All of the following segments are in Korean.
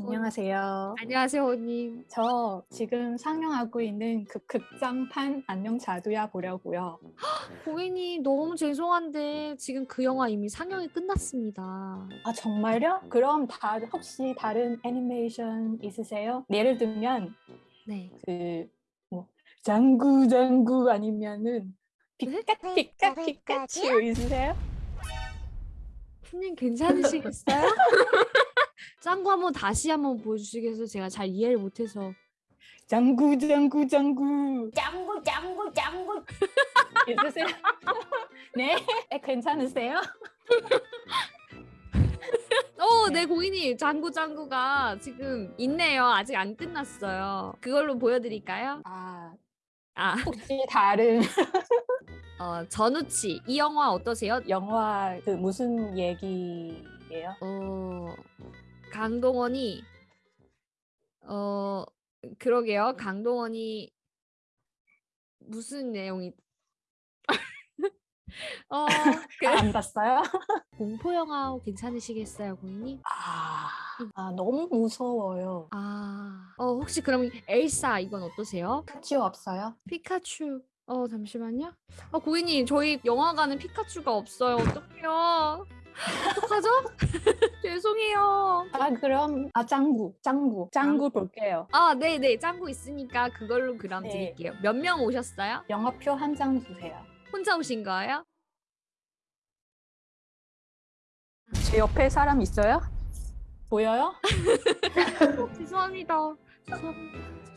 안녕하세요. 안녕하세요, 호님. 저 지금 상영하고 있는 그 극장판 안녕 자두야 보려고요. 고객님 너무 죄송한데 지금 그 영화 이미 상영이 끝났습니다. 아 정말요? 그럼 다 혹시 다른 애니메이션 있으세요? 예를 들면 네. 그뭐 장구 장구 아니면은 네? 피카 피카 피카츄 있으세요? 호님 괜찮으시겠어요? 짱구 한번 다시 한번 보여주시겠어요? 제가 잘 이해를 못해서. 장구 장구 장구 짱구 짱구 짱구 있으세요? 네? 에, 괜찮으세요? 어, 네. 네, 고객님. 짱구 짱구가 지금 있네요. 아직 안 끝났어요. 그걸로 보여드릴까요? 아 아, 혹시 다른 어, 전우치. 이 영화 어떠세요? 영화 그 무슨 얘기예요? 어, 강동원이 어, 그러게요. 강동원이 무슨 내용이 어, 그 아, 안 봤어요? 공포 영화 괜찮으시겠어요, 고객님? 아, 아 너무 무서워요. 아, 어, 혹시 그럼 엘사 이건 어떠세요? 카츄 없어요? 피카츄. 어, 잠시만요. 어, 고객님, 저희 영화관은 피카츄가 없어요. 어떡해요? 어떡하죠? 죄송해요. 아 그럼 아 짱구 짱구 짱구 볼게요. 아, 네, 네. 짱구 있으니까 그걸로 그럼 네. 드릴게요. 몇 명 오셨어요? 영화표 한 장 주세요. 혼자 오신 거예요? 제 옆에 사람 있어요? 보여요? 죄송합니다. 죄송합니다.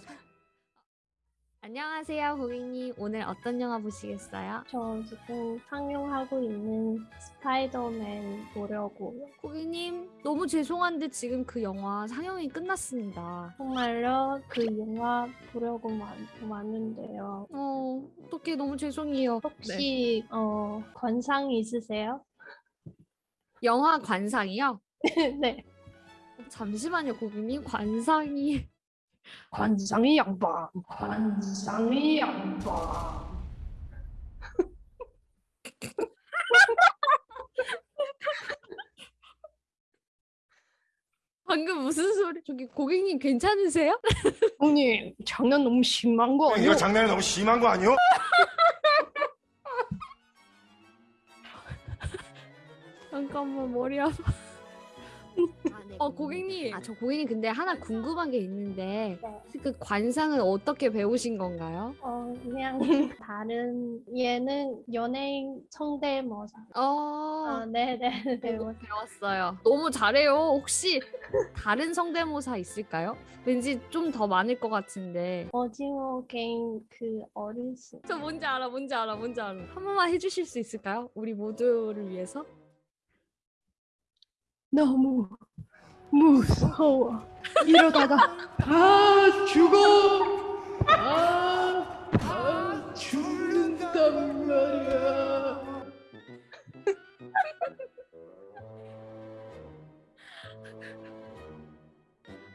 안녕하세요, 고객님. 오늘 어떤 영화 보시겠어요? 저 지금 상영하고 있는 스파이더맨 보려고요. 고객님, 너무 죄송한데 지금 그 영화 상영이 끝났습니다. 정말요? 그 영화 보려고 만, 왔는데요. 어, 어떻게 너무 죄송해요. 네. 혹시 어, 관상 있으세요? 영화 관상이요? 네. 어, 잠시만요, 고객님. 관상이 관상이 양반. 관상이 양반. 방금 무슨 소리? 저기 고객님 괜찮으세요? 형님, 장난 너무 심한 거 아니에요? 이거 장난이 너무 심한 거 아니요? 잠깐만 머리 아파. 어 고객님, 아 저 고객님 근데 하나 궁금한 게 있는데 네. 그 관상은 어떻게 배우신 건가요? 어, 그냥 다른 얘는 연예인 성대모사. 어, 아, 네네. 네. 배웠어요. 너무 잘해요. 혹시 다른 성대모사 있을까요? 왠지 좀 더 많을 것 같은데. 오징어 게임 그 어르신. 저 뭔지 알아, 뭔지 알아, 뭔지 알아. 한 번만 해주실 수 있을까요? 우리 모두를 위해서? 너무 무서워. 이러다가 다 죽어. 아, 아 죽는단 말이야.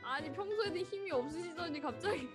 아니 평소에는 힘이 없으시더니 갑자기